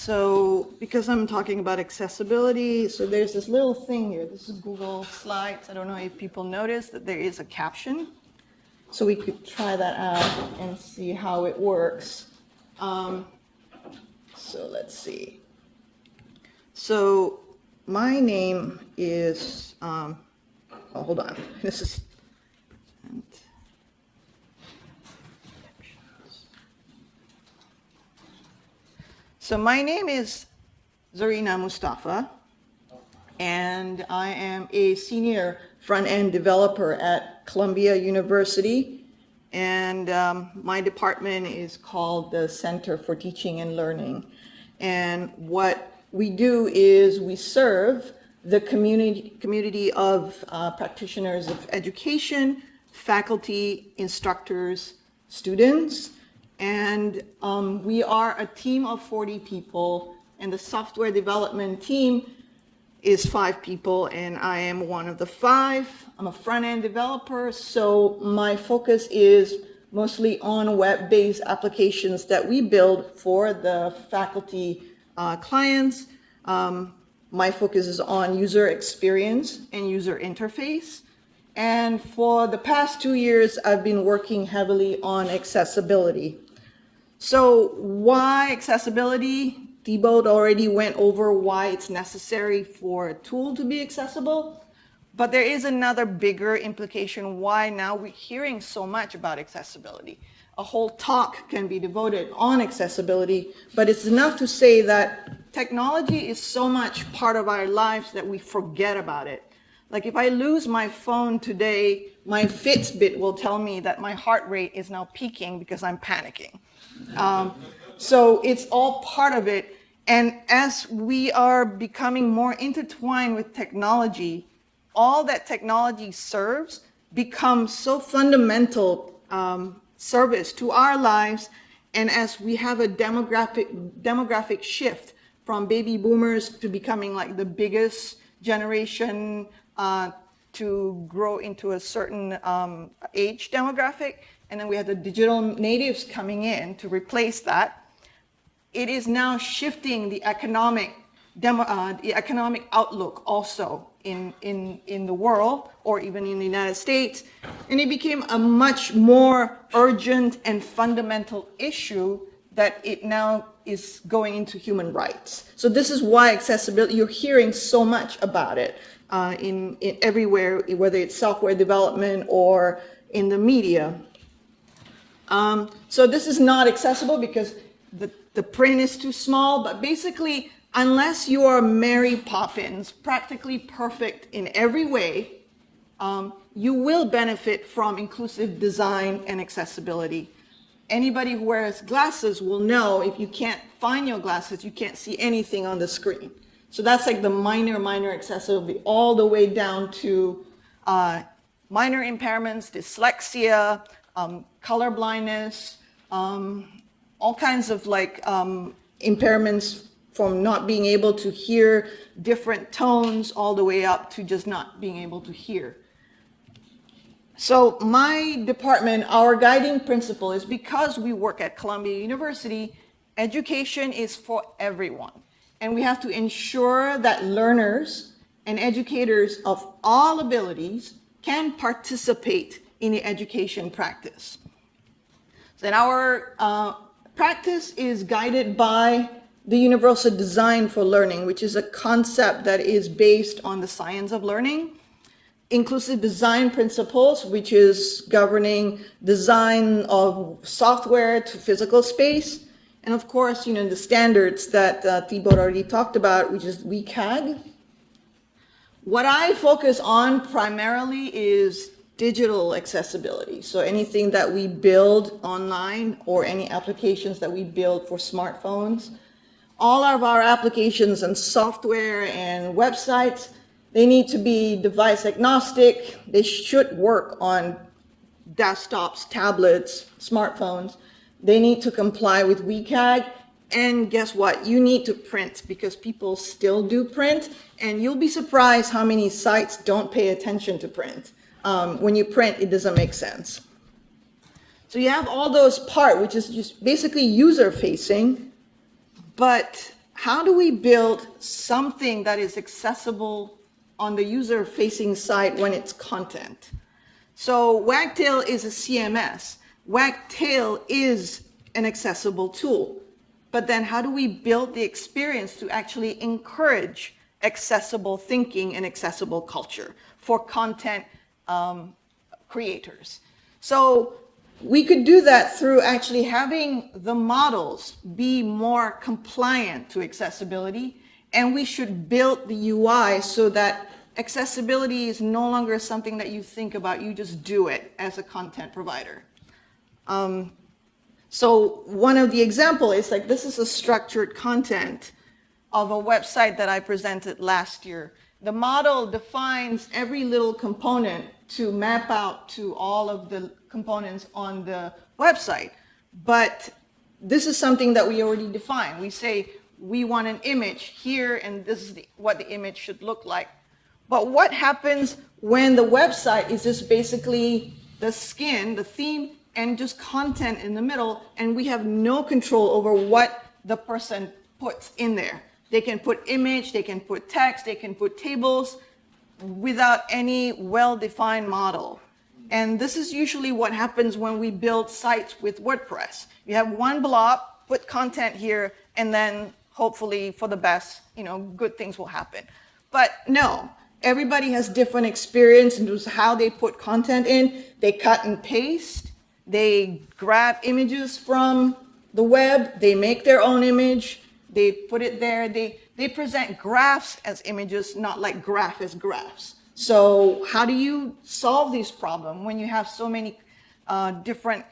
So because I'm talking about accessibility, so there's this little thing here. This is Google Slides. I don't know if people notice that there is a caption. So we could try that out and see how it works. Um, so let's see. So my name is, um, oh, hold on. This is, so my name is Zarina Mustafa, and I am a senior front-end developer at Columbia University. And um, my department is called the Center for Teaching and Learning. And what we do is we serve the community, community of uh, practitioners of education, faculty, instructors, students, and um, we are a team of 40 people, and the software development team is five people, and I am one of the five. I'm a front-end developer, so my focus is mostly on web-based applications that we build for the faculty uh, clients. Um, my focus is on user experience and user interface. And for the past two years, I've been working heavily on accessibility. So why accessibility? Thibaut already went over why it's necessary for a tool to be accessible. But there is another bigger implication why now we're hearing so much about accessibility. A whole talk can be devoted on accessibility, but it's enough to say that technology is so much part of our lives that we forget about it. Like if I lose my phone today, my Fitbit will tell me that my heart rate is now peaking because I'm panicking. Um, so it's all part of it. And as we are becoming more intertwined with technology, all that technology serves becomes so fundamental um, service to our lives. And as we have a demographic, demographic shift from baby boomers to becoming like the biggest generation uh, to grow into a certain um, age demographic, and then we had the digital natives coming in to replace that. It is now shifting the economic demo, uh, the economic outlook also in, in, in the world or even in the United States. And it became a much more urgent and fundamental issue that it now is going into human rights. So this is why accessibility, you're hearing so much about it uh, in, in everywhere, whether it's software development or in the media. Um, so this is not accessible because the, the print is too small, but basically, unless you are Mary Poppins, practically perfect in every way, um, you will benefit from inclusive design and accessibility. Anybody who wears glasses will know if you can't find your glasses, you can't see anything on the screen. So that's like the minor, minor accessibility, all the way down to uh, minor impairments, dyslexia, um, color blindness, um, all kinds of like um, impairments from not being able to hear different tones all the way up to just not being able to hear. So my department, our guiding principle is because we work at Columbia University, education is for everyone. And we have to ensure that learners and educators of all abilities can participate in the education practice. So Then our uh, practice is guided by the Universal Design for Learning, which is a concept that is based on the science of learning. Inclusive design principles, which is governing design of software to physical space. And of course, you know, the standards that uh, Thibaut already talked about, which is WCAG. What I focus on primarily is digital accessibility. So anything that we build online or any applications that we build for smartphones, all of our applications and software and websites, they need to be device agnostic. They should work on desktops, tablets, smartphones. They need to comply with WCAG. And guess what? You need to print because people still do print. And you'll be surprised how many sites don't pay attention to print um, when you print, it doesn't make sense. So you have all those part, which is just basically user facing, but how do we build something that is accessible on the user-facing side when it's content? So Wagtail is a CMS. Wagtail is an accessible tool. But then how do we build the experience to actually encourage accessible thinking and accessible culture for content um, creators? So we could do that through actually having the models be more compliant to accessibility, and we should build the UI so that accessibility is no longer something that you think about, you just do it as a content provider. Um, so one of the example is like, this is a structured content of a website that I presented last year. The model defines every little component to map out to all of the components on the website. But this is something that we already define. We say we want an image here and this is the, what the image should look like. But what happens when the website is just basically the skin, the theme, and just content in the middle, and we have no control over what the person puts in there. They can put image, they can put text, they can put tables without any well-defined model. And this is usually what happens when we build sites with WordPress. You have one blob, put content here, and then hopefully for the best, you know, good things will happen. But no, everybody has different experience in how they put content in. They cut and paste. They grab images from the web. They make their own image. They put it there. They, they present graphs as images, not like graph as graphs. So how do you solve this problem when you have so many uh, different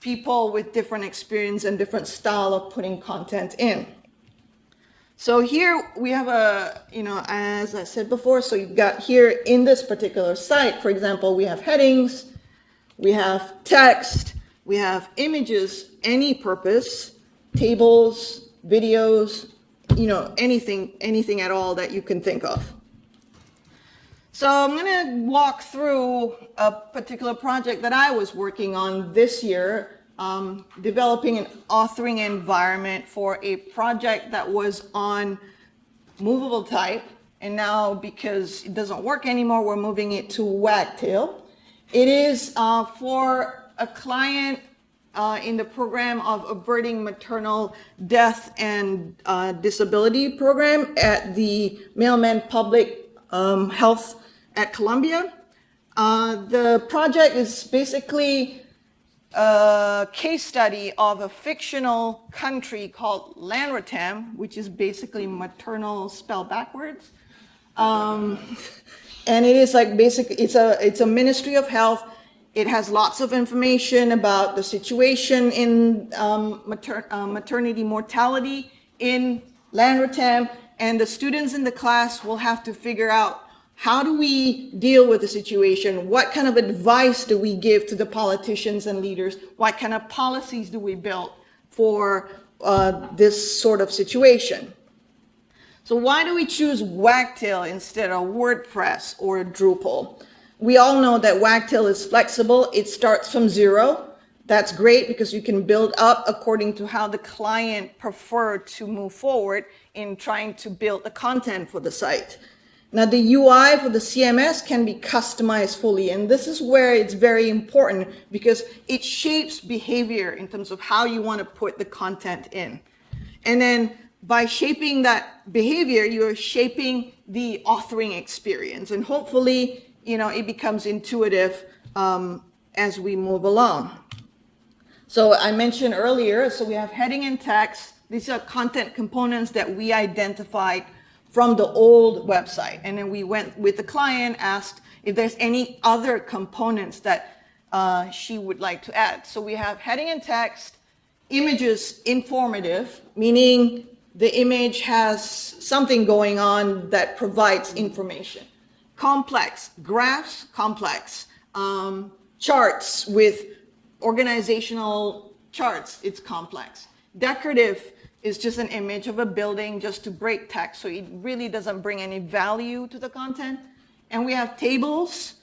people with different experience and different style of putting content in? So here we have a, you know, as I said before, so you've got here in this particular site, for example, we have headings, we have text, we have images, any purpose, tables, videos, you know, anything, anything at all that you can think of. So I'm going to walk through a particular project that I was working on this year, um, developing an authoring environment for a project that was on movable type. And now because it doesn't work anymore, we're moving it to Wagtail. It is uh, for a client uh, in the program of averting maternal death and uh, disability program at the Mailman Public um, Health at Columbia. Uh, the project is basically a case study of a fictional country called Lanretam, which is basically maternal spelled backwards. Um, and it is like basically, it's a, it's a ministry of health it has lots of information about the situation in um, mater uh, maternity mortality in Lanretam, and the students in the class will have to figure out how do we deal with the situation? What kind of advice do we give to the politicians and leaders? What kind of policies do we build for uh, this sort of situation? So why do we choose Wagtail instead of WordPress or Drupal? We all know that Wagtail is flexible. It starts from zero. That's great because you can build up according to how the client preferred to move forward in trying to build the content for the site. Now the UI for the CMS can be customized fully and this is where it's very important because it shapes behavior in terms of how you want to put the content in. And then by shaping that behavior, you're shaping the authoring experience and hopefully you know, it becomes intuitive um, as we move along. So I mentioned earlier, so we have heading and text. These are content components that we identified from the old website. And then we went with the client, asked if there's any other components that uh, she would like to add. So we have heading and text, images informative, meaning the image has something going on that provides information complex, graphs, complex, um, charts with organizational charts, it's complex. Decorative is just an image of a building just to break text, so it really doesn't bring any value to the content. And we have tables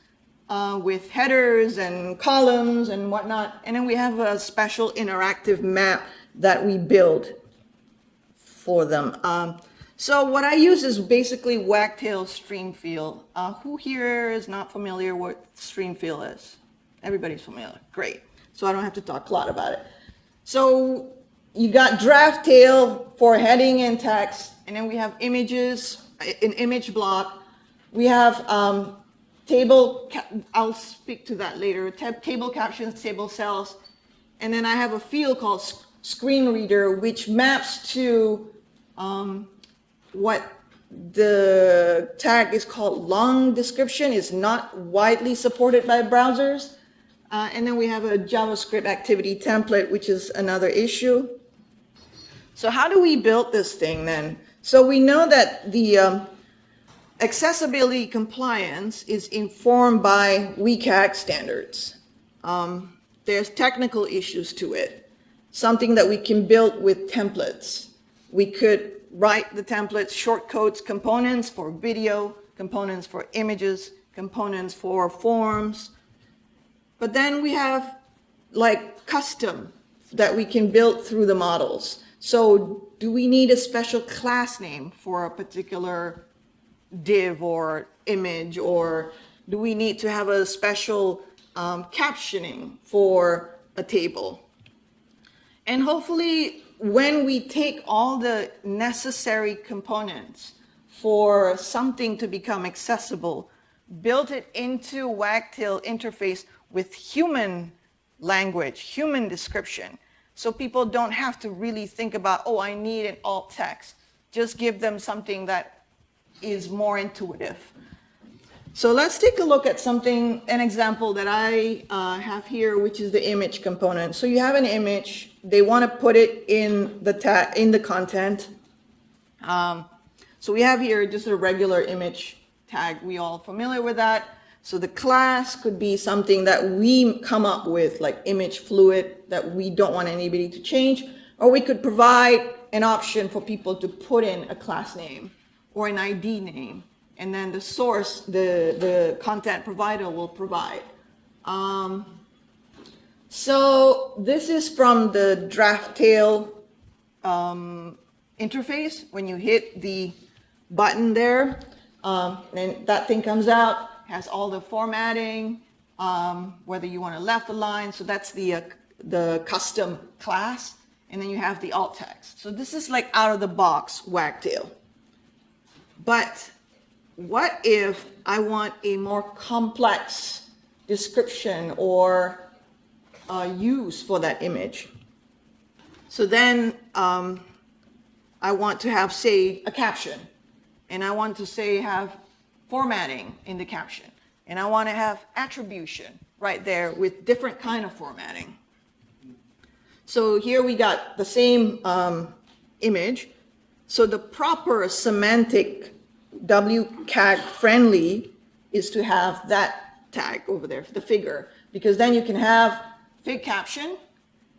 uh, with headers and columns and whatnot. And then we have a special interactive map that we build for them. Um, so what I use is basically Wagtail Streamfield. Uh, who here is not familiar what Streamfield is? Everybody's familiar. Great. So I don't have to talk a lot about it. So you got Draftail for heading and text, and then we have images, an image block. We have um, table, I'll speak to that later, table captions, table cells. And then I have a field called screen reader, which maps to um, what the tag is called long description is not widely supported by browsers. Uh, and then we have a JavaScript activity template, which is another issue. So how do we build this thing then? So we know that the um, accessibility compliance is informed by WCAG standards. Um, there's technical issues to it, something that we can build with templates. We could write the templates, shortcodes, components for video, components for images, components for forms. But then we have like custom that we can build through the models. So do we need a special class name for a particular div or image, or do we need to have a special um, captioning for a table? And hopefully when we take all the necessary components for something to become accessible, build it into Wagtail interface with human language, human description, so people don't have to really think about, oh, I need an alt text. Just give them something that is more intuitive. So let's take a look at something, an example that I uh, have here, which is the image component. So you have an image, they want to put it in the in the content. Um, so we have here just a regular image tag. We all familiar with that. So the class could be something that we come up with, like image fluid, that we don't want anybody to change, or we could provide an option for people to put in a class name or an ID name, and then the source, the, the content provider will provide. Um, so this is from the Draftail um, interface. When you hit the button there, um, and that thing comes out, has all the formatting, um, whether you want to left align. So that's the, uh, the custom class. And then you have the alt text. So this is like out of the box Wagtail. But what if I want a more complex description or uh, use for that image? So then um, I want to have, say, a caption. And I want to say have formatting in the caption. And I want to have attribution right there with different kind of formatting. So here we got the same um, image, so the proper semantic WCAG friendly is to have that tag over there, for the figure, because then you can have fig caption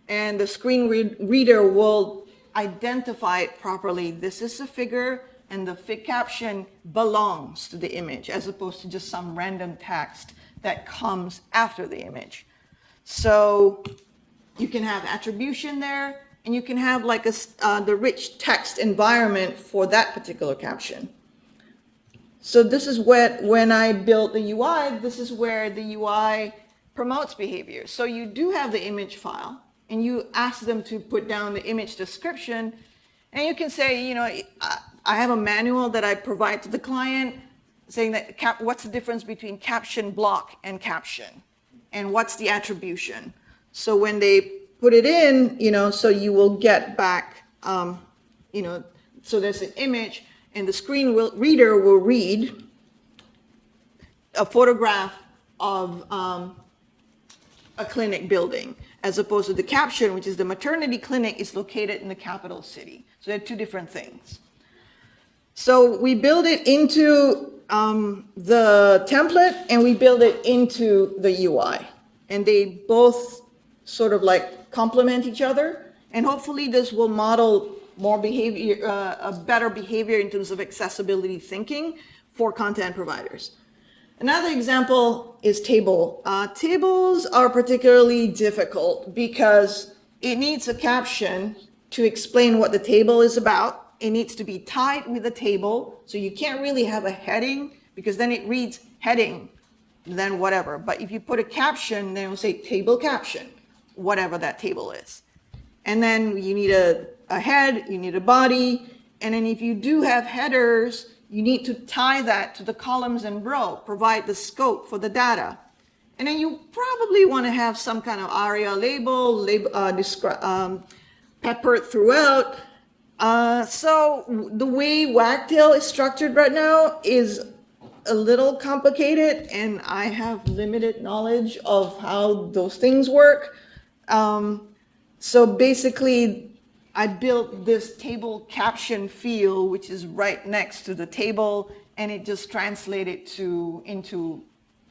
and the screen read reader will identify it properly. This is a figure and the fig caption belongs to the image as opposed to just some random text that comes after the image. So you can have attribution there and you can have like a, uh, the rich text environment for that particular caption. So this is what, when I built the UI, this is where the UI promotes behavior. So you do have the image file and you ask them to put down the image description and you can say, you know, I have a manual that I provide to the client saying that cap, what's the difference between caption block and caption and what's the attribution. So when they put it in, you know, so you will get back, um, you know, so there's an image and the screen will, reader will read a photograph of um, a clinic building as opposed to the caption, which is the maternity clinic is located in the capital city. So they're two different things. So we build it into um, the template and we build it into the UI. And they both sort of like complement each other. And hopefully this will model more behavior, uh, a better behavior in terms of accessibility thinking for content providers. Another example is table. Uh, tables are particularly difficult because it needs a caption to explain what the table is about it needs to be tied with a table, so you can't really have a heading, because then it reads heading, then whatever. But if you put a caption, then it'll say table caption, whatever that table is. And then you need a, a head, you need a body, and then if you do have headers, you need to tie that to the columns and row, provide the scope for the data. And then you probably want to have some kind of ARIA label, label uh, um, peppered throughout. Uh, so the way Wagtail is structured right now is a little complicated, and I have limited knowledge of how those things work. Um, so basically, I built this table caption field, which is right next to the table, and it just translated to into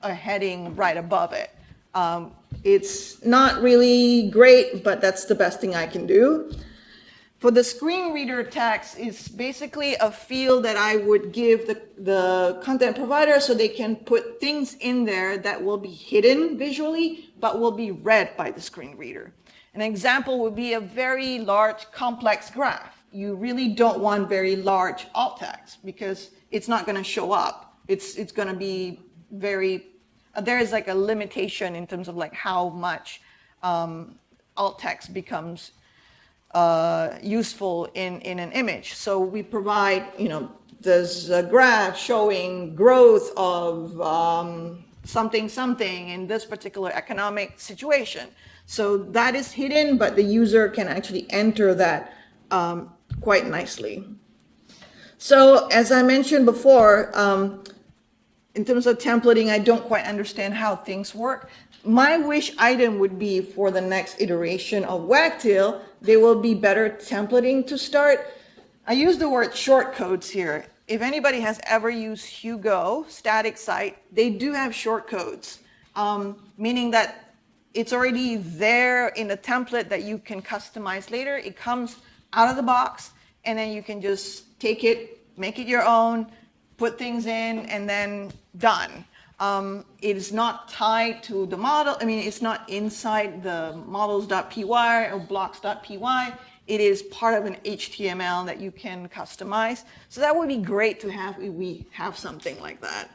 a heading right above it. Um, it's not really great, but that's the best thing I can do. For the screen reader text, it's basically a field that I would give the, the content provider so they can put things in there that will be hidden visually, but will be read by the screen reader. An example would be a very large complex graph. You really don't want very large alt text because it's not going to show up. It's, it's going to be very, uh, there is like a limitation in terms of like how much um, alt text becomes uh, useful in, in an image. So we provide, you know, there's a graph showing growth of um, something, something in this particular economic situation. So that is hidden, but the user can actually enter that um, quite nicely. So as I mentioned before, um, in terms of templating, I don't quite understand how things work. My wish item would be for the next iteration of Wagtail, there will be better templating to start. I use the word shortcodes here. If anybody has ever used Hugo static site, they do have shortcodes, um, meaning that it's already there in a template that you can customize later. It comes out of the box, and then you can just take it, make it your own, put things in, and then done. Um, it is not tied to the model. I mean, it's not inside the models.py or blocks.py. It is part of an HTML that you can customize. So that would be great to have if we have something like that.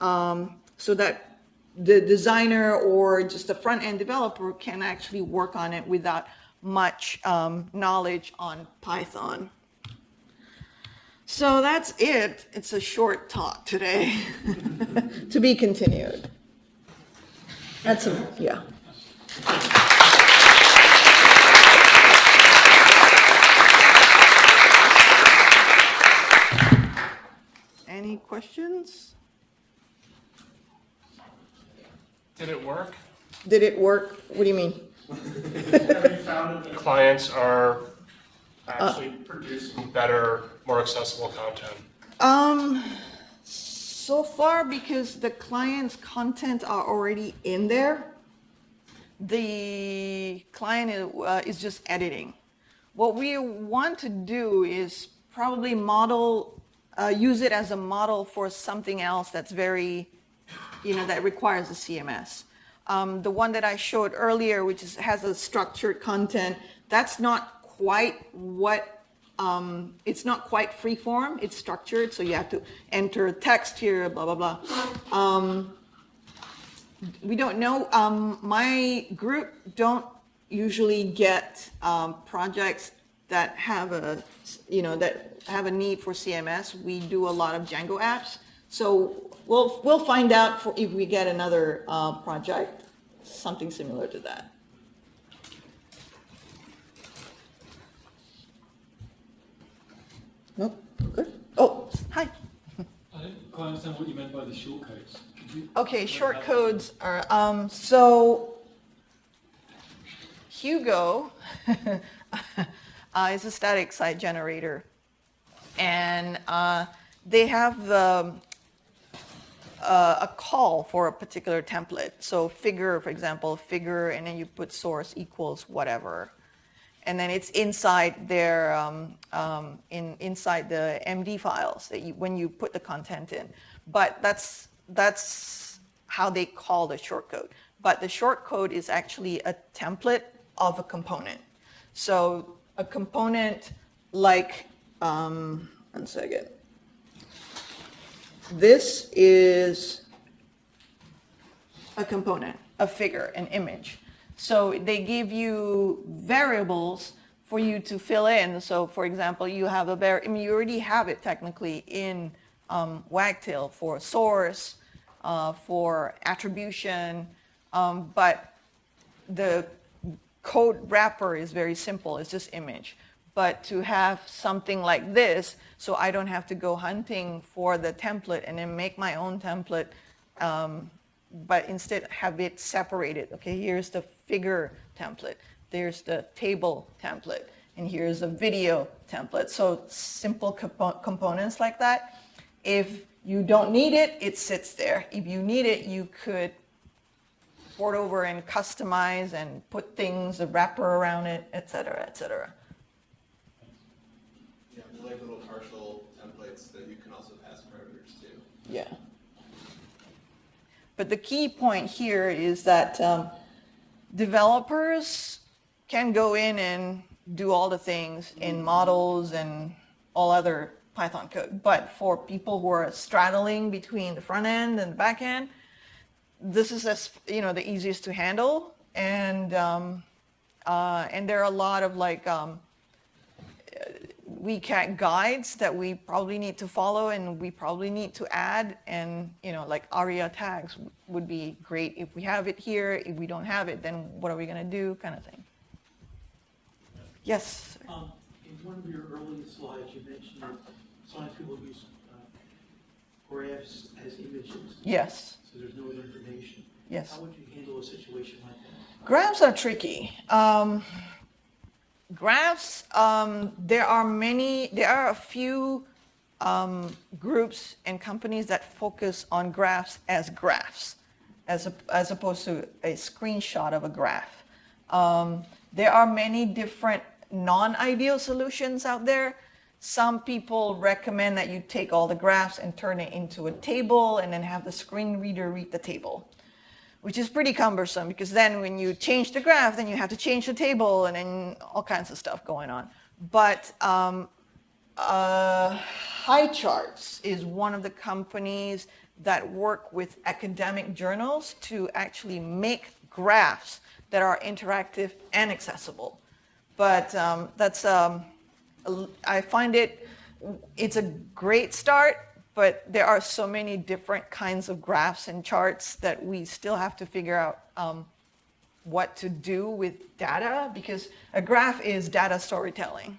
Um, so that the designer or just the front end developer can actually work on it without much um, knowledge on Python. So that's it. It's a short talk today. to be continued. That's a, yeah. Any questions? Did it work? Did it work? What do you mean? Have you found that clients are actually producing better, more accessible content? Um, so far, because the client's content are already in there, the client is, uh, is just editing. What we want to do is probably model, uh, use it as a model for something else that's very, you know, that requires a CMS. Um, the one that I showed earlier, which is, has a structured content, that's not quite what um, it's not quite free form, it's structured, so you have to enter text here, blah, blah, blah. Um, we don't know. Um, my group don't usually get um, projects that have a, you know, that have a need for CMS. We do a lot of Django apps. So we'll, we'll find out for if we get another uh, project, something similar to that. Nope, good. Oh, hi. I don't quite understand what you meant by the short codes. Okay, short codes are, um, so Hugo uh, is a static site generator. And uh, they have the, uh, a call for a particular template. So figure, for example, figure, and then you put source equals whatever. And then it's inside their, um, um, in, inside the MD files that you, when you put the content in. But that's, that's how they call the shortcode. But the shortcode is actually a template of a component. So a component like um, one second. This is a component, a figure, an image. So they give you variables for you to fill in. So for example, you have a var, I mean, you already have it technically in um, Wagtail for source, uh, for attribution, um, but the code wrapper is very simple, it's just image. But to have something like this, so I don't have to go hunting for the template and then make my own template, um, but instead have it separated. Okay, here's the figure template, there's the table template, and here's a video template. So simple compo- components like that. If you don't need it, it sits there. If you need it, you could port over and customize and put things, a wrapper around it, et cetera, et cetera. Yeah, they're like little partial templates that you can also pass parameters to. Yeah. But the key point here is that um, developers can go in and do all the things in models and all other Python code. But for people who are straddling between the front end and the back end, this is as you know the easiest to handle, and um, uh, and there are a lot of like um, WCAG guides that we probably need to follow and we probably need to add and you know like ARIA tags would be great if we have it here if we don't have it then what are we going to do kind of thing yes. Um, in one of your earlier slides, you mentioned that science people use uh, graphs as images, yes so there's no other information. yes How would you handle a situation like that? Graphs are tricky. Um, graphs, um, there are many, there are a few um, groups and companies that focus on graphs as graphs, as, a, as opposed to a screenshot of a graph. Um, there are many different non-ideal solutions out there. Some people recommend that you take all the graphs and turn it into a table and then have the screen reader read the table which is pretty cumbersome because then when you change the graph, then you have to change the table and then all kinds of stuff going on. But um, uh, HighCharts is one of the companies that work with academic journals to actually make graphs that are interactive and accessible. But um, that's, um, I find it, it's a great start, but there are so many different kinds of graphs and charts that we still have to figure out um, what to do with data because a graph is data storytelling.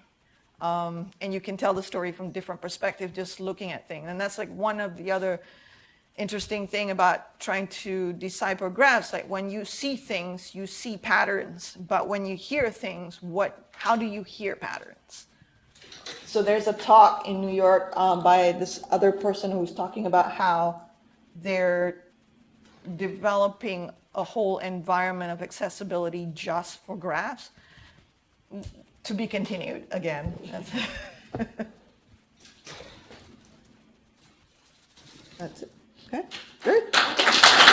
Um, and you can tell the story from different perspectives just looking at things. And that's like one of the other interesting thing about trying to decipher graphs. Like when you see things, you see patterns, but when you hear things, what, how do you hear patterns? So there's a talk in New York um, by this other person who's talking about how they're developing a whole environment of accessibility just for graphs. To be continued again. That's- it. That's it. Okay, good.